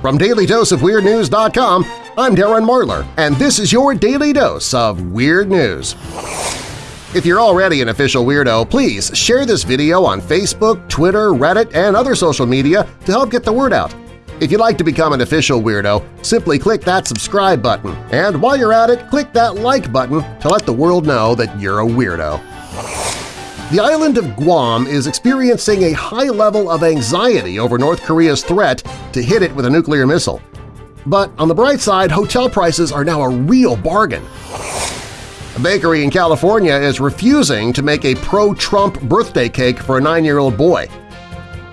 From DailyDoseOfWeirdNews.com, I'm Darren Marlar, and this is your Daily Dose of Weird News. If you're already an official weirdo, please share this video on Facebook, Twitter, Reddit, and other social media to help get the word out. If you'd like to become an official weirdo, simply click that subscribe button, and while you're at it, click that like button to let the world know that you're a weirdo. The island of Guam is experiencing a high level of anxiety over North Korea's threat to hit it with a nuclear missile. But on the bright side, hotel prices are now a real bargain. A bakery in California is refusing to make a pro-Trump birthday cake for a nine-year-old boy.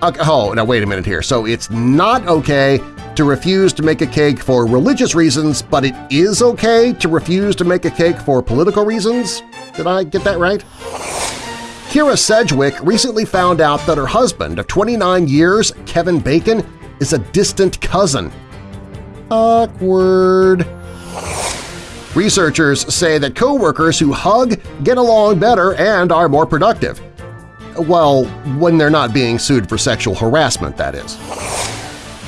Okay, oh, now wait a minute here. So it's not okay to refuse to make a cake for religious reasons, but it is okay to refuse to make a cake for political reasons? Did I get that right? Kyra Sedgwick recently found out that her husband of 29 years, Kevin Bacon, is a distant cousin. Awkward. Researchers say that coworkers who hug get along better and are more productive. Well, when they're not being sued for sexual harassment, that is.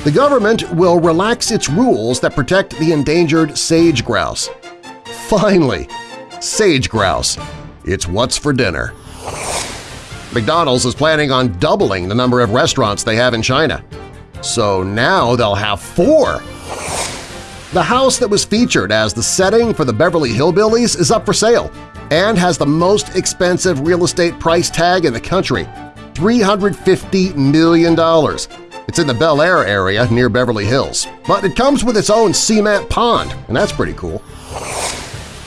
The government will relax its rules that protect the endangered sage grouse. Finally, sage grouse. It's what's for dinner. McDonald's is planning on doubling the number of restaurants they have in China. So now they'll have four! The house that was featured as the setting for the Beverly Hillbillies is up for sale and has the most expensive real estate price tag in the country – $350 million. It's in the Bel Air area near Beverly Hills, but it comes with its own cement pond, and that's pretty cool.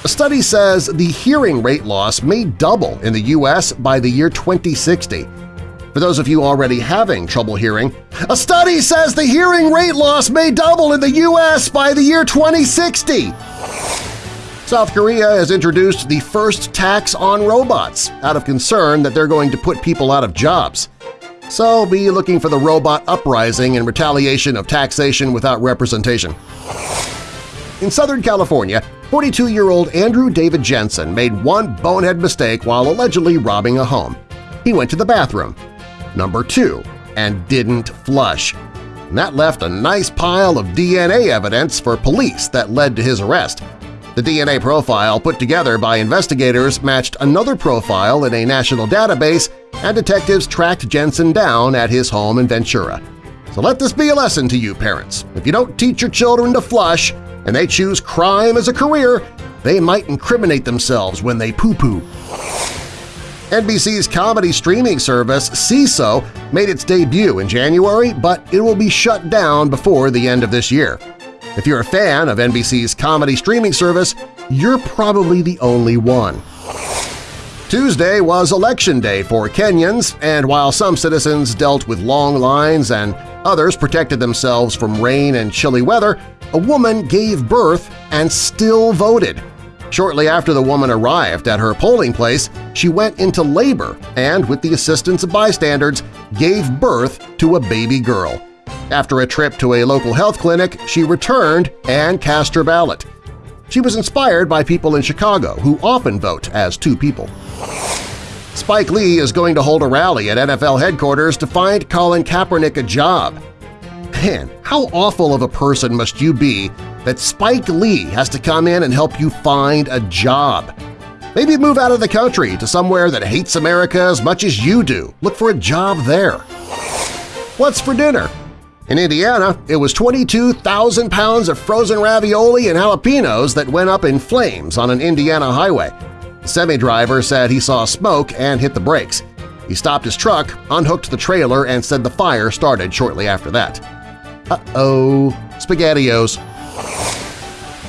A study says the hearing rate loss may double in the U.S. by the year 2060. For those of you already having trouble hearing, a study says the hearing rate loss may double in the U.S. by the year 2060! South Korea has introduced the first tax on robots out of concern that they're going to put people out of jobs. So be looking for the robot uprising in retaliation of taxation without representation. In Southern California, 42-year-old Andrew David Jensen made one bonehead mistake while allegedly robbing a home. He went to the bathroom, number two, and didn't flush. And that left a nice pile of DNA evidence for police that led to his arrest. The DNA profile put together by investigators matched another profile in a national database and detectives tracked Jensen down at his home in Ventura. So let this be a lesson to you parents. If you don't teach your children to flush, and they choose crime as a career, they might incriminate themselves when they poo-poo. NBC's comedy streaming service Seeso made its debut in January, but it will be shut down before the end of this year. If you're a fan of NBC's comedy streaming service, you're probably the only one. Tuesday was Election Day for Kenyans, and while some citizens dealt with long lines and others protected themselves from rain and chilly weather, a woman gave birth and still voted. Shortly after the woman arrived at her polling place, she went into labor and, with the assistance of bystanders, gave birth to a baby girl. After a trip to a local health clinic, she returned and cast her ballot. She was inspired by people in Chicago who often vote as two people. Spike Lee is going to hold a rally at NFL headquarters to find Colin Kaepernick a job. Man, how awful of a person must you be that Spike Lee has to come in and help you find a job? Maybe move out of the country to somewhere that hates America as much as you do. Look for a job there. What's for dinner? In Indiana, it was 22,000 pounds of frozen ravioli and jalapenos that went up in flames on an Indiana highway. The semi-driver said he saw smoke and hit the brakes. He stopped his truck, unhooked the trailer, and said the fire started shortly after that. Uh-oh, SpaghettiOs.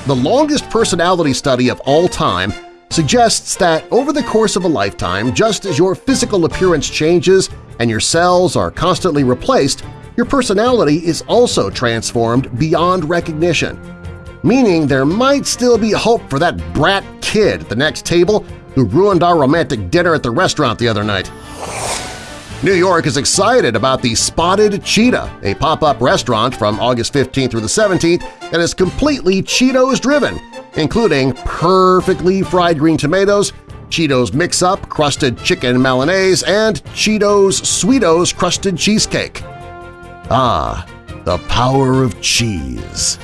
The longest personality study of all time suggests that over the course of a lifetime, just as your physical appearance changes and your cells are constantly replaced, your personality is also transformed beyond recognition, meaning there might still be hope for that brat kid at the next table who ruined our romantic dinner at the restaurant the other night. New York is excited about the Spotted Cheetah, a pop-up restaurant from August 15th through the 17th that is completely Cheetos-driven, including perfectly fried green tomatoes, Cheetos Mix-Up crusted chicken Milanese, and Cheetos Sweetos crusted cheesecake. Ah, The power of cheese.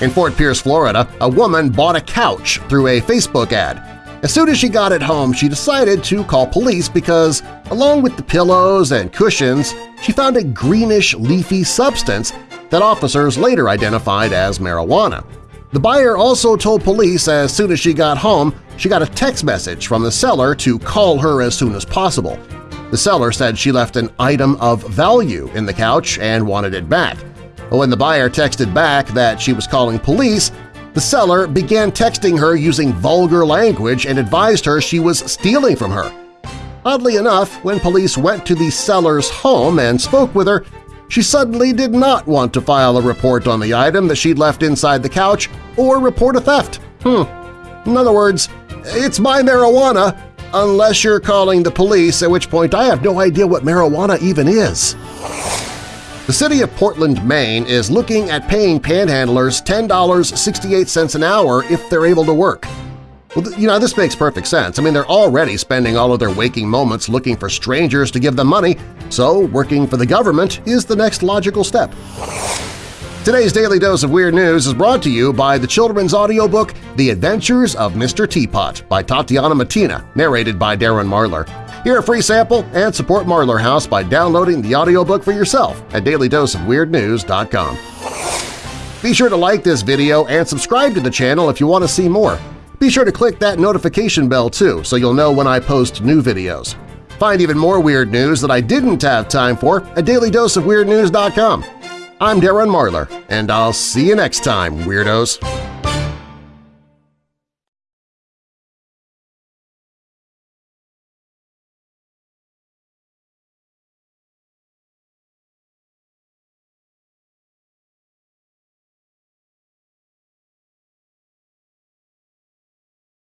In Fort Pierce, Florida, a woman bought a couch through a Facebook ad. As soon as she got it home, she decided to call police because, along with the pillows and cushions, she found a greenish leafy substance that officers later identified as marijuana. The buyer also told police as soon as she got home she got a text message from the seller to call her as soon as possible. The seller said she left an item of value in the couch and wanted it back. When the buyer texted back that she was calling police, the seller began texting her using vulgar language and advised her she was stealing from her. Oddly enough, when police went to the seller's home and spoke with her, she suddenly did not want to file a report on the item that she'd left inside the couch or report a theft. Hmm. In other words, it's my marijuana, unless you're calling the police, at which point I have no idea what marijuana even is. The city of Portland, Maine is looking at paying panhandlers $10.68 an hour if they're able to work. Well, you know, this makes perfect sense. I mean, they're already spending all of their waking moments looking for strangers to give them money, so working for the government is the next logical step. Today's Daily Dose of Weird News is brought to you by the children's audiobook The Adventures of Mr. Teapot by Tatiana Matina, narrated by Darren Marlar. Hear a free sample and support Marlar House by downloading the audiobook for yourself at dailydoseofweirdnews.com. Be sure to like this video and subscribe to the channel if you want to see more. Be sure to click that notification bell too so you'll know when I post new videos. Find even more weird news that I didn't have time for at dailydoseofweirdnews.com. I'm Darren Marlar, and I'll see you next time, Weirdos!